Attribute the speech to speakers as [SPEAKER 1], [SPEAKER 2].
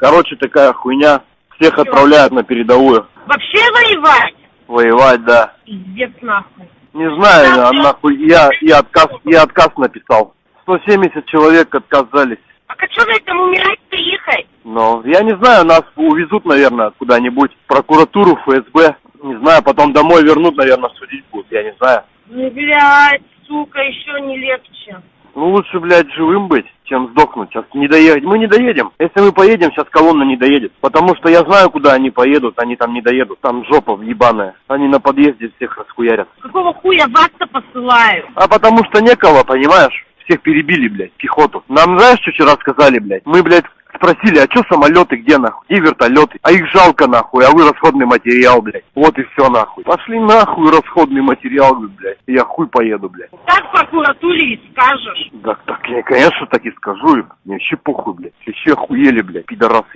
[SPEAKER 1] Короче, такая хуйня. Всех отправляют на передовую.
[SPEAKER 2] Вообще воевать?
[SPEAKER 1] Воевать, да.
[SPEAKER 2] Пиздец нахуй.
[SPEAKER 1] Не знаю, а нахуй, я, я отказ, я отказ написал. 170 человек отказались.
[SPEAKER 2] А как что на этом умирать-то ехать?
[SPEAKER 1] Но я не знаю, нас увезут, наверное, куда-нибудь. Прокуратуру, ФСБ. Не знаю, потом домой вернут, наверное, судить будут, я не знаю.
[SPEAKER 2] Ну, блядь, сука, еще не легче.
[SPEAKER 1] Ну, лучше, блядь, живым быть, чем сдохнуть. Сейчас не доехать. Мы не доедем. Если мы поедем, сейчас колонна не доедет. Потому что я знаю, куда они поедут, они там не доедут. Там жопа въебаная. Они на подъезде всех расхуярят.
[SPEAKER 2] Какого хуя вас-то посылают?
[SPEAKER 1] А потому что некого, понимаешь? Всех перебили, блядь, пехоту. Нам знаешь, что вчера сказали, блядь? Мы, блядь, спросили, а чё самолеты, где нахуй? Где вертолеты? А их жалко нахуй, а вы расходный материал, блядь. Вот и все нахуй. Пошли нахуй расходный материал, блядь. Я хуй поеду, блядь.
[SPEAKER 2] Так прокуратуре и скажешь.
[SPEAKER 1] Так, так, я, конечно, так и скажу им. Мне вообще похуй, блядь. Вообще охуели, блядь, пидорасы.